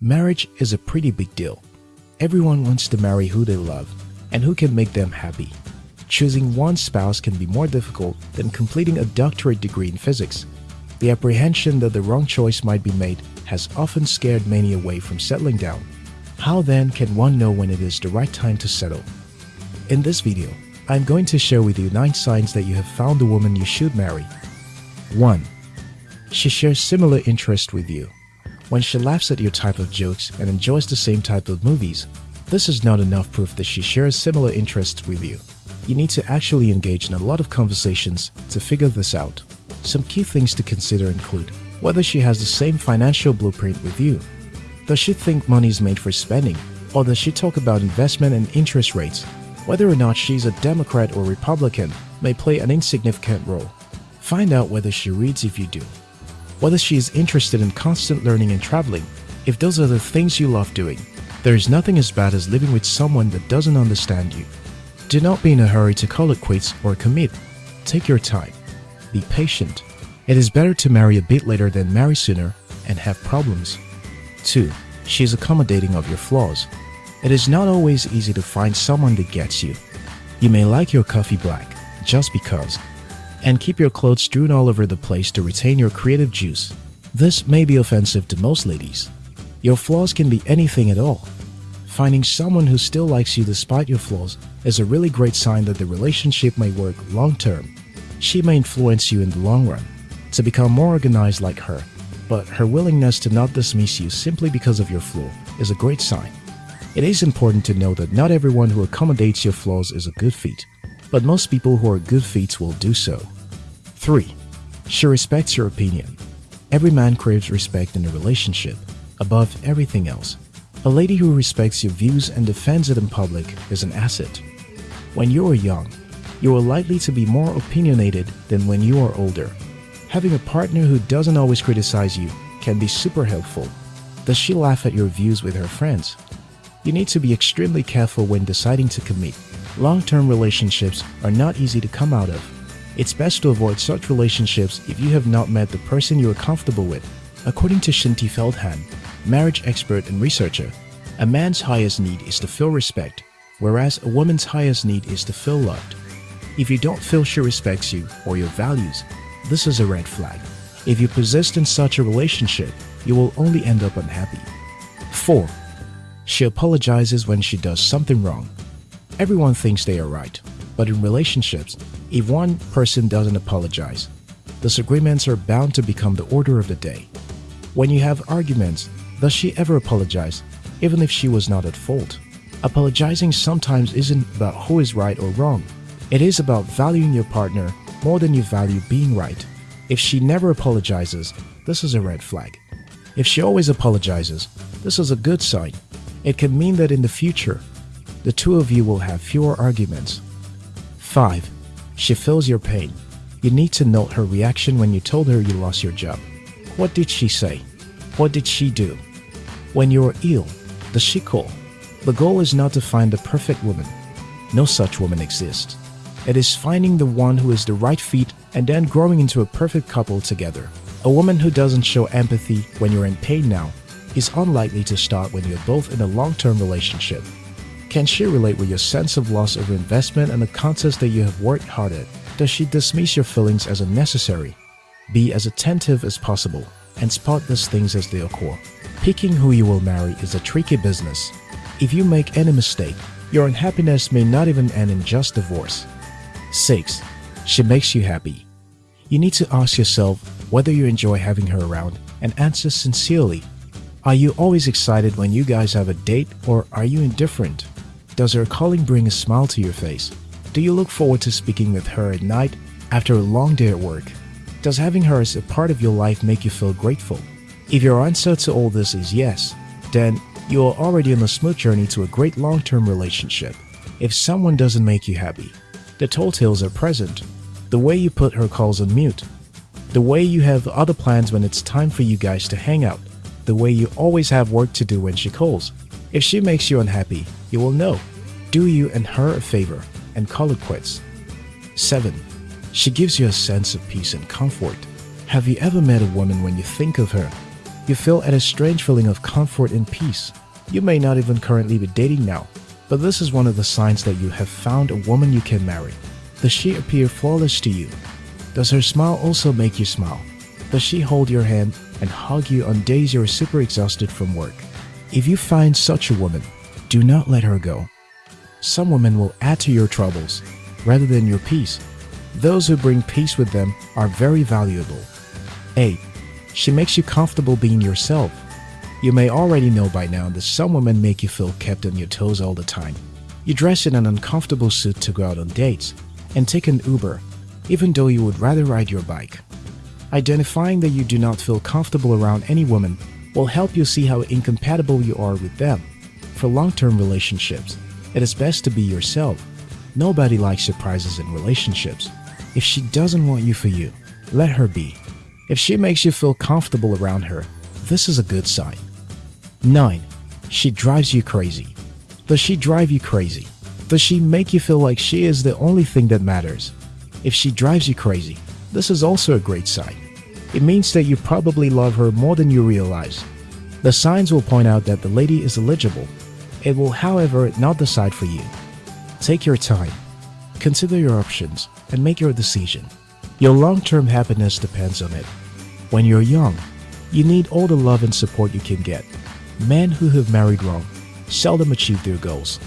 Marriage is a pretty big deal. Everyone wants to marry who they love and who can make them happy. Choosing one spouse can be more difficult than completing a doctorate degree in physics. The apprehension that the wrong choice might be made has often scared many away from settling down. How then can one know when it is the right time to settle? In this video, I'm going to share with you 9 signs that you have found the woman you should marry. 1. She shares similar interests with you. When she laughs at your type of jokes and enjoys the same type of movies, this is not enough proof that she shares similar interests with you. You need to actually engage in a lot of conversations to figure this out. Some key things to consider include whether she has the same financial blueprint with you. Does she think money is made for spending? Or does she talk about investment and interest rates? Whether or not she's a Democrat or Republican may play an insignificant role. Find out whether she reads if you do whether she is interested in constant learning and traveling. If those are the things you love doing, there is nothing as bad as living with someone that doesn't understand you. Do not be in a hurry to call it quits or commit. Take your time. Be patient. It is better to marry a bit later than marry sooner and have problems. 2. She is accommodating of your flaws. It is not always easy to find someone that gets you. You may like your coffee black just because and keep your clothes strewn all over the place to retain your creative juice. This may be offensive to most ladies. Your flaws can be anything at all. Finding someone who still likes you despite your flaws is a really great sign that the relationship may work long term. She may influence you in the long run to become more organized like her, but her willingness to not dismiss you simply because of your flaw is a great sign. It is important to know that not everyone who accommodates your flaws is a good fit but most people who are good fits will do so. 3. She respects your opinion. Every man craves respect in a relationship, above everything else. A lady who respects your views and defends it in public is an asset. When you are young, you are likely to be more opinionated than when you are older. Having a partner who doesn't always criticize you can be super helpful. Does she laugh at your views with her friends? You need to be extremely careful when deciding to commit Long-term relationships are not easy to come out of. It's best to avoid such relationships if you have not met the person you are comfortable with. According to Shaunti Feldhahn, marriage expert and researcher, a man's highest need is to feel respect, whereas a woman's highest need is to feel loved. If you don't feel she respects you or your values, this is a red flag. If you persist in such a relationship, you will only end up unhappy. 4. She apologizes when she does something wrong. Everyone thinks they are right, but in relationships, if one person doesn't apologize, disagreements are bound to become the order of the day. When you have arguments, does she ever apologize, even if she was not at fault? Apologizing sometimes isn't about who is right or wrong. It is about valuing your partner more than you value being right. If she never apologizes, this is a red flag. If she always apologizes, this is a good sign. It can mean that in the future, the two of you will have fewer arguments. 5. She feels your pain. You need to note her reaction when you told her you lost your job. What did she say? What did she do? When you are ill, does she call? The goal is not to find the perfect woman. No such woman exists. It is finding the one who is the right fit and then growing into a perfect couple together. A woman who doesn't show empathy when you're in pain now is unlikely to start when you're both in a long-term relationship. Can she relate with your sense of loss of investment and the contest that you have worked hard at? Does she dismiss your feelings as unnecessary? Be as attentive as possible and spot these things as they occur. Picking who you will marry is a tricky business. If you make any mistake, your unhappiness may not even end in just divorce. 6. She makes you happy. You need to ask yourself whether you enjoy having her around and answer sincerely. Are you always excited when you guys have a date or are you indifferent? Does her calling bring a smile to your face? Do you look forward to speaking with her at night after a long day at work? Does having her as a part of your life make you feel grateful? If your answer to all this is yes, then you are already on a smooth journey to a great long-term relationship. If someone doesn't make you happy, the tall tales are present. The way you put her calls on mute, the way you have other plans when it's time for you guys to hang out, the way you always have work to do when she calls. If she makes you unhappy, you will know. Do you and her a favor and call it quits. 7. She gives you a sense of peace and comfort. Have you ever met a woman when you think of her? You feel at a strange feeling of comfort and peace. You may not even currently be dating now, but this is one of the signs that you have found a woman you can marry. Does she appear flawless to you? Does her smile also make you smile? Does she hold your hand and hug you on days you're super exhausted from work? If you find such a woman, do not let her go. Some women will add to your troubles rather than your peace. Those who bring peace with them are very valuable. 8. She makes you comfortable being yourself. You may already know by now that some women make you feel kept on your toes all the time. You dress in an uncomfortable suit to go out on dates and take an Uber, even though you would rather ride your bike. Identifying that you do not feel comfortable around any woman will help you see how incompatible you are with them. For long-term relationships, it is best to be yourself. Nobody likes surprises in relationships. If she doesn't want you for you, let her be. If she makes you feel comfortable around her, this is a good sign. 9. She drives you crazy. Does she drive you crazy? Does she make you feel like she is the only thing that matters? If she drives you crazy, this is also a great sign. It means that you probably love her more than you realize. The signs will point out that the lady is eligible. It will, however, not decide for you. Take your time. Consider your options and make your decision. Your long-term happiness depends on it. When you're young, you need all the love and support you can get. Men who have married wrong seldom achieve their goals.